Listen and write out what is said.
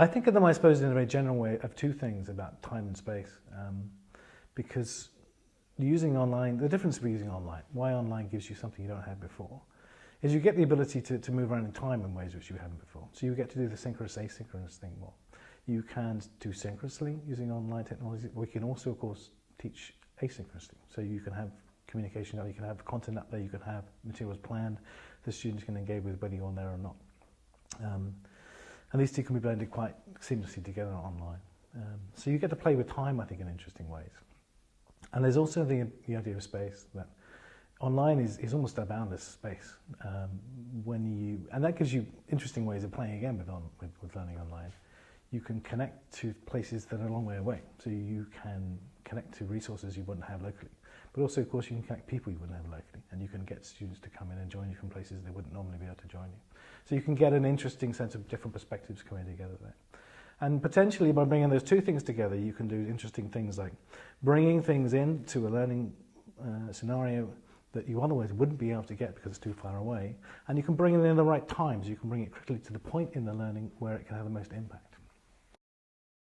I think of them, I suppose, in a very general way of two things about time and space. Um, because using online, the difference with using online, why online gives you something you don't have before, is you get the ability to, to move around in time in ways which you haven't before. So you get to do the synchronous, asynchronous thing more. You can do synchronously using online technology. We can also, of course, teach asynchronously. So you can have communication, you can have content up there, you can have materials planned. The students can engage with whether you're on there or not. Um, and these two can be blended quite seamlessly together online. Um, so you get to play with time, I think, in interesting ways. And there's also the, the idea of space that online is, is almost a boundless space. Um, when you, and that gives you interesting ways of playing again with, on, with, with learning online. You can connect to places that are a long way away. So you can connect to resources you wouldn't have locally. But also, of course, you can connect people you wouldn't have locally. And you can get students to come in and join you from places they wouldn't normally be able to join you. So you can get an interesting sense of different perspectives coming together there. And potentially by bringing those two things together, you can do interesting things like bringing things into a learning uh, scenario that you otherwise wouldn't be able to get because it's too far away. And you can bring it in the right times. You can bring it quickly to the point in the learning where it can have the most impact.